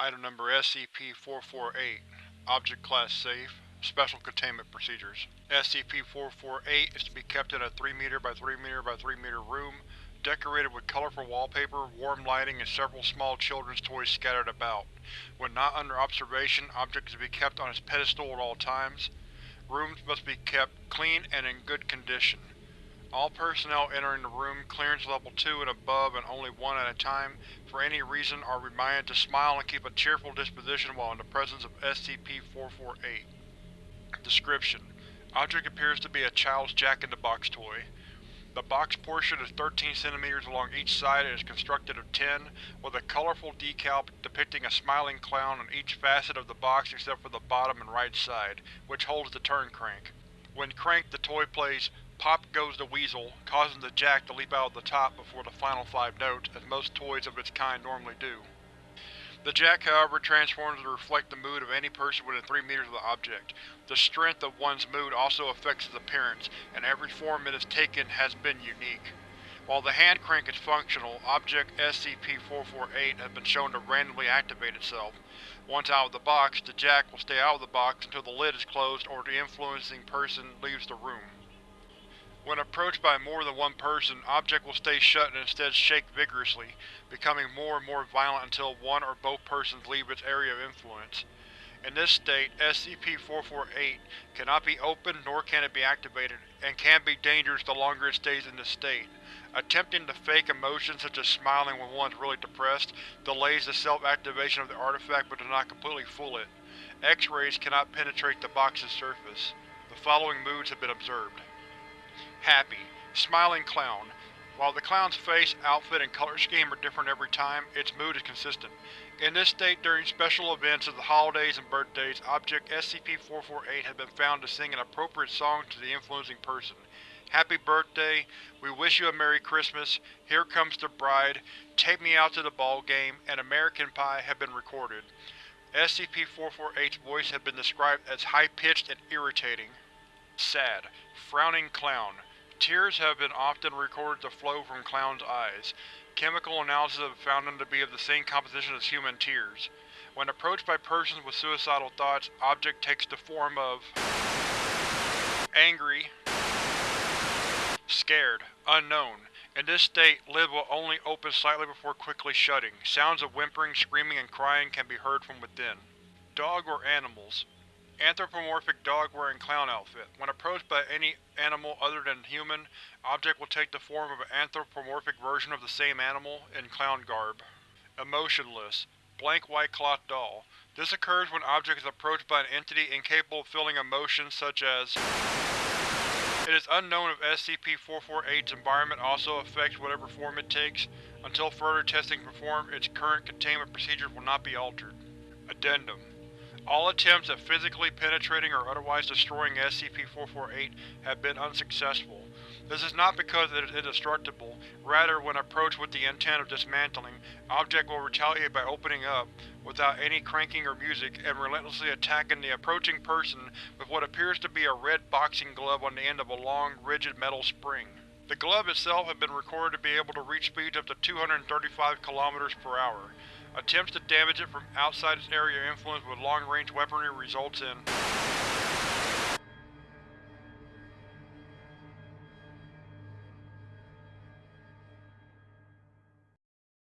Item Number SCP-448 Object Class Safe Special Containment Procedures SCP-448 is to be kept in a 3m by 3m by 3m room, decorated with colorful wallpaper, warm lighting, and several small children's toys scattered about. When not under observation, object is to be kept on its pedestal at all times. Rooms must be kept clean and in good condition. All personnel entering the room, clearance level 2 and above and only one at a time, for any reason are reminded to smile and keep a cheerful disposition while in the presence of SCP-448. Description: Object appears to be a child's Jack-in-the-Box toy. The box portion is 13 cm along each side and is constructed of tin, with a colorful decal depicting a smiling clown on each facet of the box except for the bottom and right side, which holds the turn crank. When cranked, the toy plays Pop Goes the Weasel, causing the jack to leap out of the top before the final five notes, as most toys of its kind normally do. The jack, however, transforms to reflect the mood of any person within 3 meters of the object. The strength of one's mood also affects its appearance, and every form it has taken has been unique. While the hand crank is functional, Object SCP-448 has been shown to randomly activate itself. Once out of the box, the jack will stay out of the box until the lid is closed or the influencing person leaves the room. When approached by more than one person, object will stay shut and instead shake vigorously, becoming more and more violent until one or both persons leave its area of influence. In this state, SCP-448 cannot be opened nor can it be activated, and can be dangerous the longer it stays in this state. Attempting to fake emotions such as smiling when one is really depressed delays the self-activation of the artifact but does not completely fool it. X-rays cannot penetrate the box's surface. The following moods have been observed. Happy. Smiling clown. While the clown's face, outfit, and color scheme are different every time, its mood is consistent. In this state during special events of the holidays and birthdays, Object SCP-448 has been found to sing an appropriate song to the influencing person. Happy birthday, we wish you a Merry Christmas, Here Comes the Bride, Take Me Out to the Ball Game, and American Pie have been recorded. SCP-448's voice has been described as high-pitched and irritating. Sad. Frowning Clown. Tears have been often recorded to flow from clown's eyes. Chemical analysis have found them to be of the same composition as human tears. When approached by persons with suicidal thoughts, object takes the form of Angry Scared Unknown. In this state, lid will only open slightly before quickly shutting. Sounds of whimpering, screaming, and crying can be heard from within. Dog or animals. Anthropomorphic dog wearing clown outfit. When approached by any animal other than human, object will take the form of an anthropomorphic version of the same animal, in clown garb. Emotionless. Blank white cloth doll. This occurs when object is approached by an entity incapable of feeling emotions such as It is unknown if SCP-448's environment also affects whatever form it takes. Until further testing performed, its current containment procedures will not be altered. Addendum all attempts at physically penetrating or otherwise destroying SCP-448 have been unsuccessful. This is not because it is indestructible, rather when approached with the intent of dismantling, object will retaliate by opening up, without any cranking or music, and relentlessly attacking the approaching person with what appears to be a red boxing glove on the end of a long, rigid metal spring. The glove itself has been recorded to be able to reach speeds up to 235 km per hour. Attempts to damage it from outside its area of influence with long-range weaponry results in